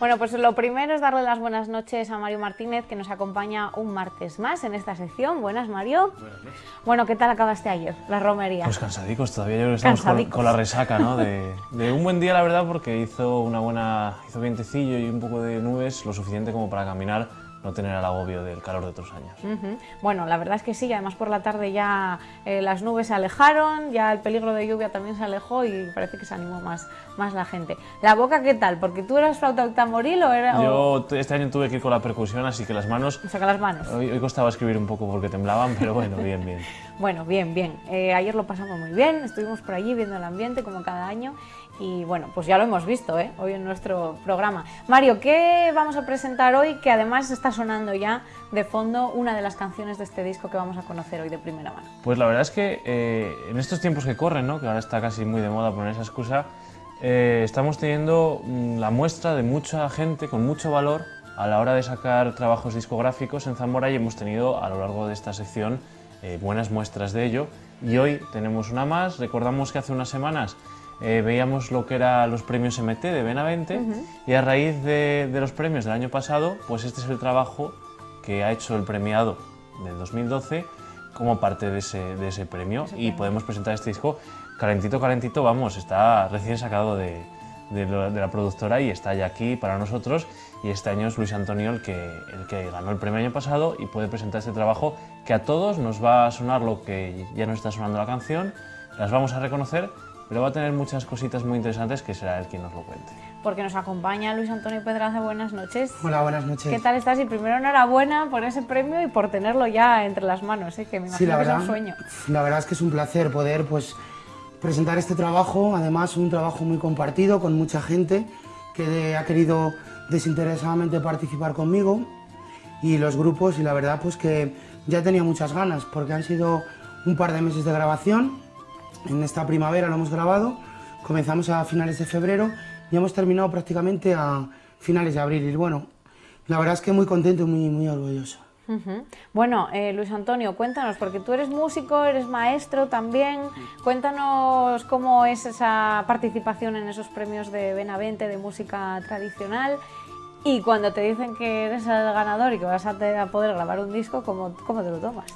Bueno, pues lo primero es darle las buenas noches a Mario Martínez, que nos acompaña un martes más en esta sección. Buenas, Mario. Buenas noches. Bueno, ¿qué tal acabaste ayer, la romería? Pues cansadicos todavía, yo creo que estamos con, Cansadicos. con la resaca, ¿no? De, de un buen día, la verdad, porque hizo una buena, hizo vientecillo y un poco de nubes, lo suficiente como para caminar, no tener el agobio del calor de otros años. Ujú. Bueno, la verdad es que sí, además por la tarde ya eh, las nubes se alejaron, ya el peligro de lluvia también se alejó y parece que se animó más, más la gente. ¿La boca qué tal? ¿Porque tú eras flauta tamboril o era...? o- Yo este año tuve que ir con la percusión, así que las manos, Saca las manos. hoy, hoy costaba escribir un poco porque temblaban, pero bueno, bien, bien. Bueno, bien, bien. Eh, ayer lo pasamos muy bien, estuvimos por allí viendo el ambiente como cada año y bueno, pues ya lo hemos visto ¿eh? hoy en nuestro programa. Mario, ¿qué vamos a presentar hoy? Que además está sonando ya de fondo una de las canciones de este disco que vamos a conocer hoy de primera mano. Pues la verdad es que eh, en estos tiempos que corren, ¿no? que ahora está casi muy de moda poner esa excusa, eh, estamos teniendo mm, la muestra de mucha gente con mucho valor a la hora de sacar trabajos discográficos en Zamora y hemos tenido a lo largo de esta sección eh, buenas muestras de ello. Y hoy tenemos una más. Recordamos que hace unas semanas eh, veíamos lo que eran los premios MT de Benavente y a raíz de, de los premios del año pasado, pues este es el trabajo que ha hecho el premiado del 2012 como parte de ese, de ese premio y podemos presentar este disco calentito, calentito, vamos, está recién sacado de, de lo- de la productora y está ya aquí para nosotros y este año es Luis Antonio el que, el que ganó el premio año pasado y puede presentar este trabajo que a todos nos va a sonar lo que ya nos está sonando la canción, las vamos a reconocer, pero va a tener muchas cositas muy interesantes que será él quien nos lo cuente. Porque nos acompaña Luis Antonio Pedraza, buenas noches. Hola, buenas noches. ¿Qué tal estás? Y primero enhorabuena por ese premio y por tenerlo ya entre las manos, ¿eh? que me imagino Sí, la que es verdad, un sueño. la verdad es que es un placer poder pues, presentar este trabajo, además un trabajo muy compartido con mucha gente que ha querido desinteresadamente participar conmigo y los grupos y la verdad pues que ya tenía muchas ganas porque han sido un par de meses de grabación, en esta primavera lo hemos grabado, comenzamos a finales de febrero y hemos terminado prácticamente a finales de abril y bueno, la verdad es que muy contento y muy, muy orgulloso. Bueno, eh, Luis Antonio, cuéntanos, porque tú eres músico, eres maestro también, cuéntanos cómo es esa participación en esos premios de Benavente de música tradicional y cuando te dicen que eres el ganador y que vas a poder grabar un disco, ¿cómo, cómo te lo tomas?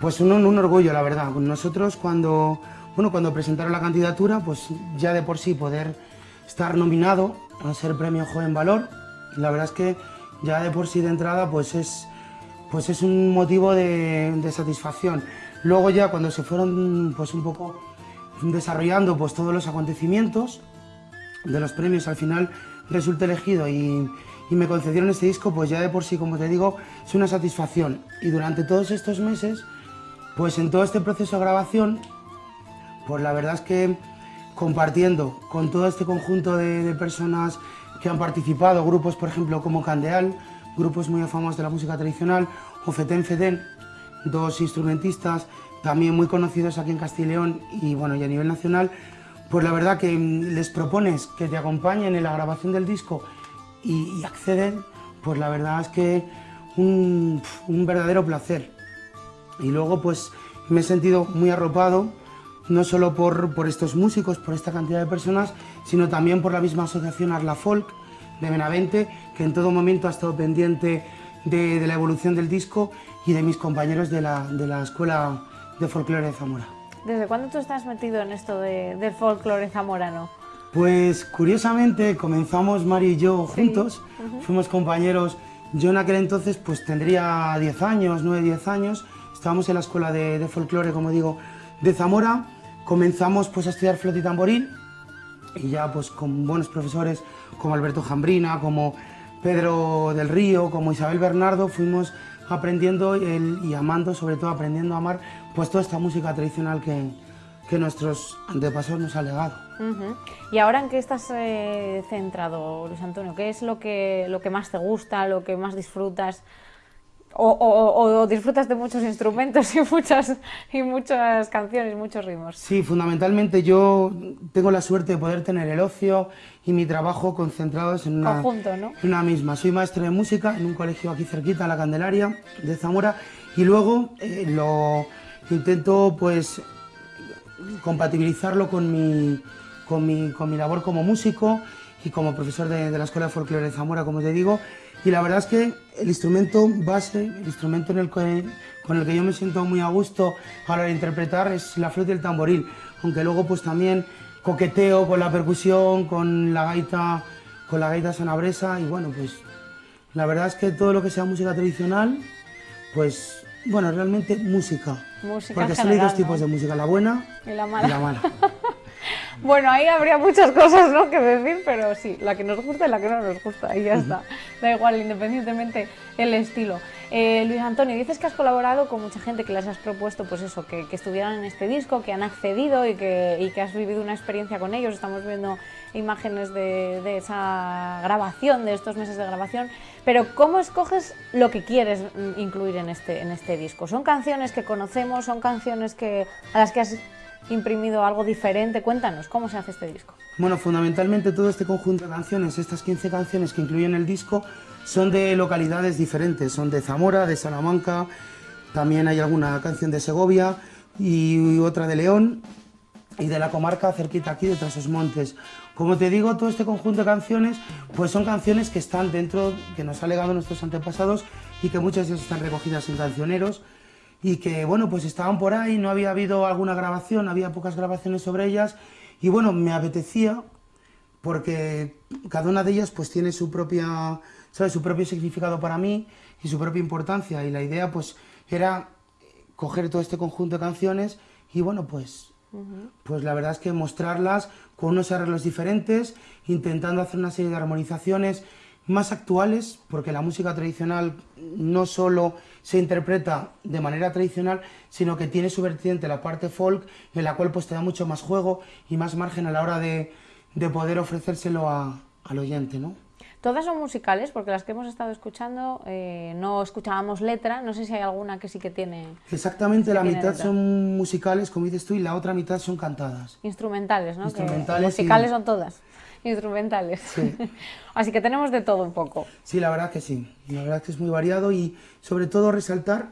Pues un, un orgullo, la verdad. Nosotros cuando, bueno, cuando presentaron la candidatura, pues ya de por sí poder estar nominado a ser Premio Joven Valor, la verdad es que ya de por sí de entrada pues es, pues es un motivo de, satisfacción. Luego ya cuando se fueron pues un poco desarrollando pues todos los acontecimientos, de los premios al final resulté elegido y, y me concedieron este disco, pues ya de por sí, como te digo, es una satisfacción. Y durante todos estos meses, pues en todo este proceso de grabación, pues la verdad es que compartiendo con todo este conjunto de, de personas que han participado, grupos por ejemplo como Candeal, grupos muy famosos de la música tradicional, o Feten dos instrumentistas también muy conocidos aquí en Castilla y León y bueno, y a nivel nacional, pues la verdad que mm, les propones que te acompañen en la grabación del disco y, y acceden, pues la verdad es que un, un verdadero placer. Y luego pues me he sentido muy arropado, no solo por, por estos músicos, por esta cantidad de personas, sino también por la misma asociación Arla Folk de Benavente, que en todo momento ha estado pendiente de, de la evolución del disco y de mis compañeros de la, de la Escuela de Folclore de Zamora. ¿Desde cuándo tú estás metido en esto de- del folclore zamorano? Pues curiosamente comenzamos Mari y yo juntos, fuimos compañeros, yo en aquel entonces pues tendría 10 años, 9, 10 años, estábamos en la escuela de, de folclore, como digo, de Zamora, comenzamos pues a estudiar flauta y tamboril y ya pues con buenos profesores como Alberto Jambrina, como Pedro del Río, como Isabel Bernardo, fuimos aprendiendo y amando, sobre todo aprendiendo a amar pues toda esta música tradicional que, que nuestros antepasados nos han legado. ¿Y ahora en qué estás eh, centrado, Luis Antonio? ¿Qué es lo que, lo que más te gusta, lo que más disfrutas? O, o- o disfrutas de muchos instrumentos y muchas, y muchas canciones, muchos ritmos. Sí, fundamentalmente yo tengo la suerte de poder tener el ocio y mi trabajo concentrados en una, Conjunto, ¿no? en una misma. Soy maestro de música en un colegio aquí cerquita, en la Candelaria de Zamora, y luego eh, lo intento pues compatibilizarlo con mi, con mi, con mi labor como músico y como profesor de, la Escuela de Folclore de Zamora, como te digo. Y la verdad es que el instrumento base, el instrumento en el que, con el que yo me siento muy a gusto a la hora de interpretar es la flauta y el tamboril, aunque luego pues también coqueteo con la percusión, con la gaita, con la gaita sanabresa y bueno, pues la verdad es que todo lo que sea música tradicional, pues bueno, realmente música. Música Porque solo hay dos tipos de música, la buena y la mala. Y la mala. Bueno, ahí habría muchas cosas ¿no? que decir, pero sí, la que nos gusta y la que no nos gusta, y ya está. Da igual, independientemente el estilo. Eh, Luis Antonio, dices que has colaborado con mucha gente, que les has propuesto pues eso, que, estuvieran en este disco, que han accedido y que, y que has vivido una experiencia con ellos. Estamos viendo imágenes de, de, esa grabación, de estos meses de grabación. Pero ¿cómo escoges lo que quieres mm, incluir en este, en este disco? ¿Son canciones que conocemos? ¿Son canciones que, a las que has imprimido algo diferente. Cuéntanos, ¿cómo se hace este disco? Bueno, fundamentalmente todo este conjunto de canciones, estas 15 canciones que incluyen el disco, son de localidades diferentes. Son de Zamora, de Salamanca, también hay alguna canción de Segovia y otra de León y de la comarca cerquita aquí de Trasos Montes. Como te digo, todo este conjunto de canciones, pues son canciones que están dentro, que nos ha legado nuestros antepasados y que muchas de ellas están recogidas en cancioneros y que bueno, pues estaban por ahí, no había habido alguna grabación, había pocas grabaciones sobre ellas y bueno, me apetecía porque cada una de ellas pues tiene su propia, ¿sabes? su propio significado para mí y su propia importancia y la idea pues era coger todo este conjunto de canciones y bueno, pues pues la verdad es que mostrarlas con unos arreglos diferentes, intentando hacer una serie de armonizaciones más actuales, porque la música tradicional no solo se interpreta de manera tradicional, sino que tiene su vertiente la parte folk, en la cual pues te da mucho más juego y más margen a la hora de, poder ofrecérselo al oyente, ¿no? Todas son musicales, porque las que hemos estado escuchando eh, no escuchábamos letra, no sé si hay alguna que sí que tiene... Exactamente, la mitad son musicales, como dices tú, y la otra mitad son cantadas. Instrumentales, ¿no? Instrumentales. musicales son todas instrumentales. Así que tenemos de todo un poco. Sí, la verdad que sí. La verdad que es muy variado y sobre todo resaltar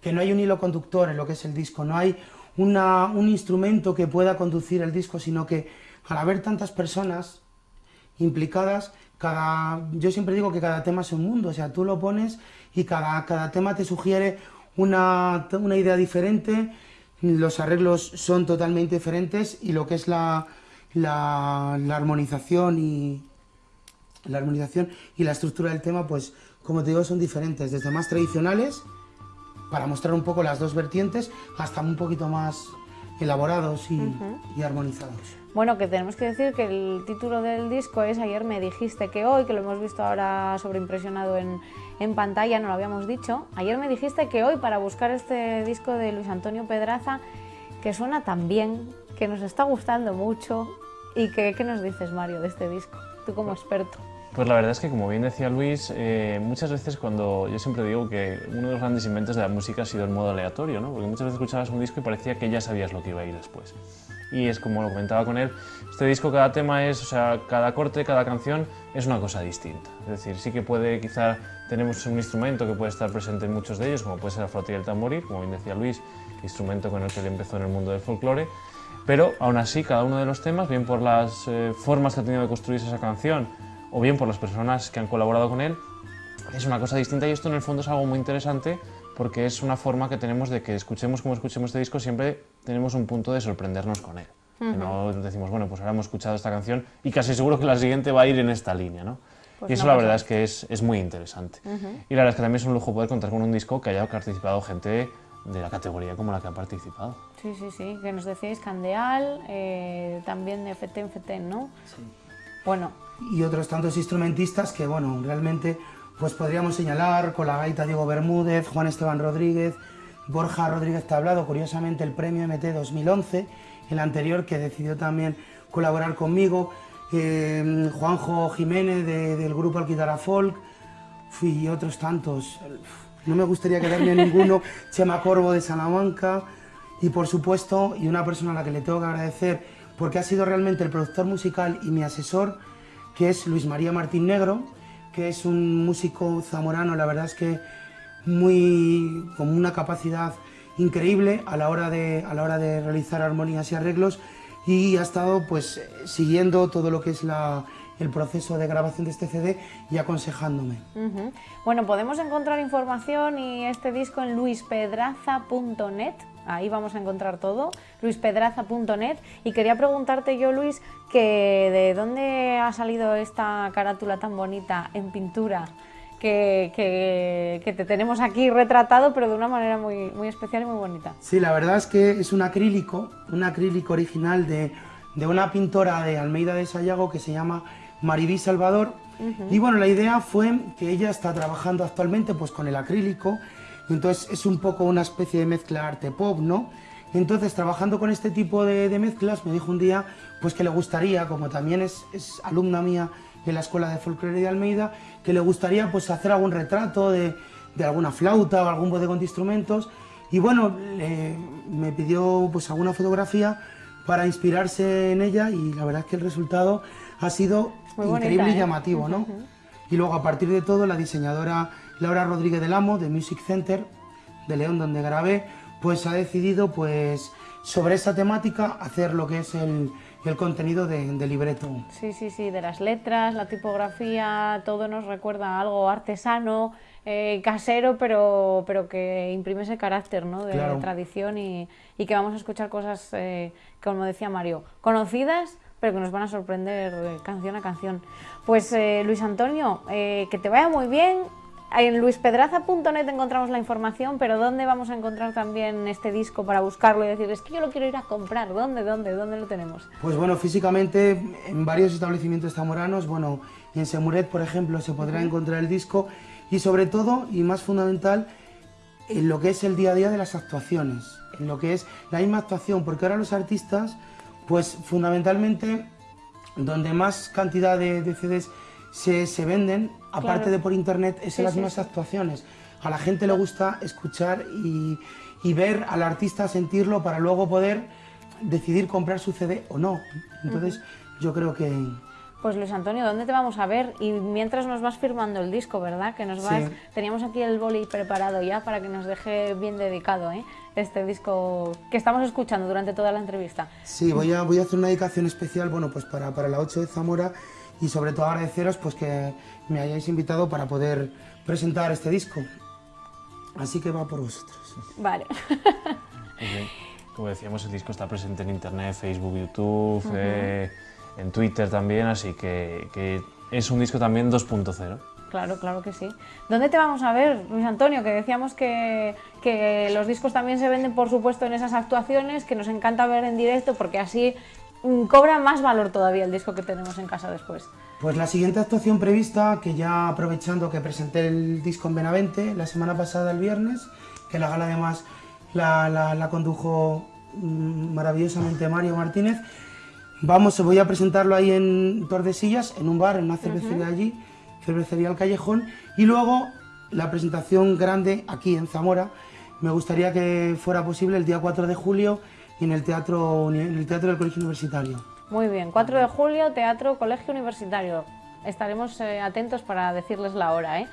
que no hay un hilo conductor en lo que es el disco, no hay una, un instrumento que pueda conducir el disco, sino que al haber tantas personas implicadas, cada, yo siempre digo que cada tema es un mundo, o sea, tú lo pones y cada, cada tema te sugiere una, una idea diferente, los arreglos son totalmente diferentes y lo que es la, la, armonización y la armonización y la estructura del tema, pues como te digo, son diferentes, desde más tradicionales, para mostrar un poco las dos vertientes, hasta un poquito más elaborados y, armonizados. Bueno, que tenemos que decir que el título del disco es Ayer me dijiste que hoy, que lo hemos visto ahora sobreimpresionado en, en pantalla, no lo habíamos dicho. Ayer me dijiste que hoy, para buscar este disco de Luis Antonio Pedraza, que suena tan bien, que nos está gustando mucho, ¿Y qué, qué, nos dices, Mario, de este disco? Tú como experto. Pues la verdad es que, como bien decía Luis, eh, muchas veces cuando yo siempre digo que uno de los grandes inventos de la música ha sido el modo aleatorio, ¿no? porque muchas veces escuchabas un disco y parecía que ya sabías lo que iba a ir después. Y es como lo comentaba con él, este disco cada tema es, o sea, cada corte, cada canción es una cosa distinta. Es decir, sí que puede, quizá tenemos un instrumento que puede estar presente en muchos de ellos, como puede ser la flauta y el tamboril, como bien decía Luis, instrumento con el que él empezó en el mundo del folclore, pero aún así cada uno de los temas, bien por las eh, formas que ha tenido de construirse esa canción o bien por las personas que han colaborado con él, es una cosa distinta y esto en el fondo es algo muy interesante porque es una forma que tenemos de que escuchemos como escuchemos este disco, siempre tenemos un punto de sorprendernos con él. No decimos, bueno, pues ahora hemos escuchado esta canción y casi seguro que la siguiente va a ir en esta línea, ¿no? Pues y eso la verdad es que es, es muy interesante. Y la verdad es que también es un lujo poder contar con un disco que haya participado gente de la categoría como la que ha participado. Sí, sí, sí, que nos decís Candeal, eh, también de Feten Feten, ¿no? Sí. Bueno. Y otros tantos instrumentistas que, bueno, realmente pues podríamos señalar con la gaita Diego Bermúdez, Juan Esteban Rodríguez, Borja Rodríguez Tablado, curiosamente el premio MT 2011, el anterior que decidió también colaborar conmigo, eh, Juanjo Jiménez del grupo Alquitara Folk, y otros tantos no me gustaría quedarme en ninguno, Chema Corvo de Salamanca. Y por supuesto, y una persona a la que le tengo que agradecer porque ha sido realmente el productor musical y mi asesor, que es Luis María Martín Negro, que es un músico zamorano, la verdad es que muy con una capacidad increíble a la hora de, a la hora de realizar armonías y arreglos. Y ha estado pues siguiendo todo lo que es la, el proceso de grabación de este CD y aconsejándome. Bueno, podemos encontrar información y este disco en luispedraza.net, ahí vamos a encontrar todo, luispedraza.net. Y quería preguntarte yo, Luis, que de dónde ha salido esta carátula tan bonita en pintura. Que, que, te tenemos aquí retratado, pero de una manera muy, muy especial y muy bonita. Sí, la verdad es que es un acrílico, un acrílico original de, de una pintora de Almeida de Sayago que se llama Maribí Salvador. Y bueno, la idea fue que ella está trabajando actualmente pues con el acrílico, entonces es un poco una especie de mezcla arte pop, ¿no? Entonces, trabajando con este tipo de, mezclas, me dijo un día pues que le gustaría, como también es, alumna mía en la Escuela de Folclore de Almeida, que le gustaría pues hacer algún retrato de, alguna flauta o algún bodegón de instrumentos. Y bueno, me pidió pues alguna fotografía para inspirarse en ella y la verdad es que el resultado ha sido increíble y ¿eh? llamativo, ¿no? Y luego a partir de todo la diseñadora Laura Rodríguez del Amo de Music Center de León donde grabé, pues ha decidido pues sobre esa temática hacer lo que es el, el contenido de, de, libreto. Sí, sí, sí, de las letras, la tipografía, todo nos recuerda a algo artesano, eh, casero, pero, pero que imprime ese carácter ¿no? de tradición y, y, que vamos a escuchar cosas, eh, como decía Mario, conocidas, pero que nos van a sorprender canción a canción. Pues eh, Luis Antonio, eh, que te vaya muy bien. En luispedraza.net encontramos la información, pero ¿dónde vamos a encontrar también este disco para buscarlo y decir, es que yo lo quiero ir a comprar? ¿Dónde, dónde, dónde lo tenemos? Pues bueno, físicamente en varios establecimientos zamoranos, bueno, en Semuret, por ejemplo, se podrá encontrar el disco y sobre todo, y más fundamental, en lo que es el día a día de las actuaciones, en lo que es la misma actuación, porque ahora los artistas pues fundamentalmente donde más cantidad de, CDs se, venden, aparte de por internet, es en las mismas actuaciones. A la gente le gusta escuchar y, ver al artista, sentirlo para luego poder decidir comprar su CD o no. Entonces yo creo que, pues Luis Antonio, ¿dónde te vamos a ver? Y mientras nos vas firmando el disco, ¿verdad? Que nos vas... Teníamos aquí el boli preparado ya para que nos deje bien dedicado, ¿eh? Este disco que estamos escuchando durante toda la entrevista. Sí, voy a, voy a hacer una dedicación especial, bueno, pues para, para la 8 de Zamora y sobre todo agradeceros pues que me hayáis invitado para poder presentar este disco. Así que va por vosotros. Vale. Como decíamos, el disco está presente en internet, Facebook, YouTube, en Twitter también, así que, es un disco también 2.0. Claro, claro que sí. ¿Dónde te vamos a ver, Luis Antonio? Que decíamos que, que, los discos también se venden, por supuesto, en esas actuaciones, que nos encanta ver en directo porque así mm, cobra más valor todavía el disco que tenemos en casa después. Pues la siguiente actuación prevista, que ya aprovechando que presenté el disco en Benavente la semana pasada, el viernes, que la gala además la, la, la condujo mm, maravillosamente Mario Martínez, Vamos, voy a presentarlo ahí en Tordesillas, en un bar, en una cervecería allí, cervecería al Callejón, y luego la presentación grande aquí en Zamora. Me gustaría que fuera posible el día 4 de julio en el teatro, en el teatro del Colegio Universitario. Muy bien, 4 de julio, Teatro Colegio Universitario. Estaremos eh, atentos para decirles la hora. ¿eh?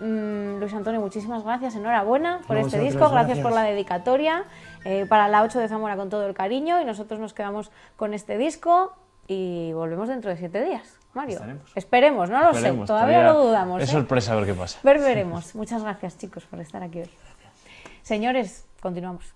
Mm, Luis Antonio, muchísimas gracias, enhorabuena por este disco, gracias por la dedicatoria. Eh, para la 8 de Zamora con todo el cariño y nosotros nos quedamos con este disco y volvemos dentro de siete días. Mario, esperemos, no lo sé, todavía, lo dudamos. Es ¿eh? sorpresa a ver qué pasa. Ver, veremos. Muchas gracias chicos por estar aquí hoy. Señores, continuamos.